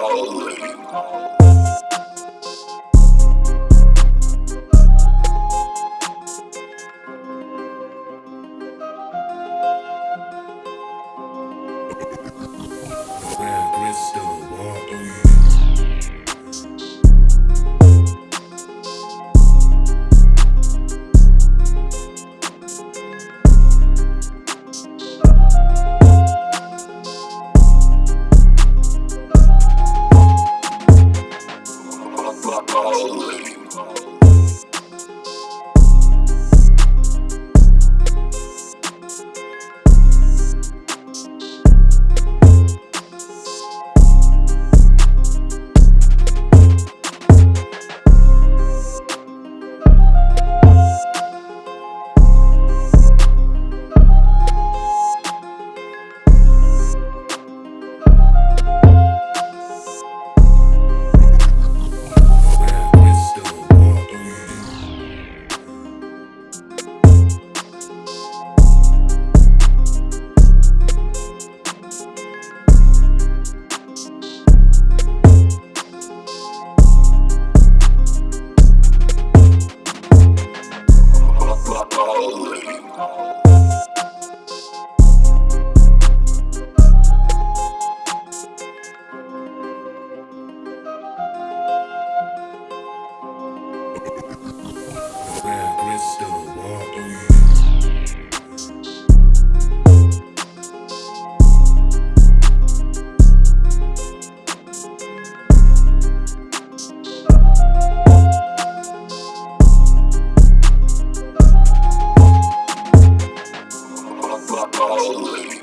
Already Holy.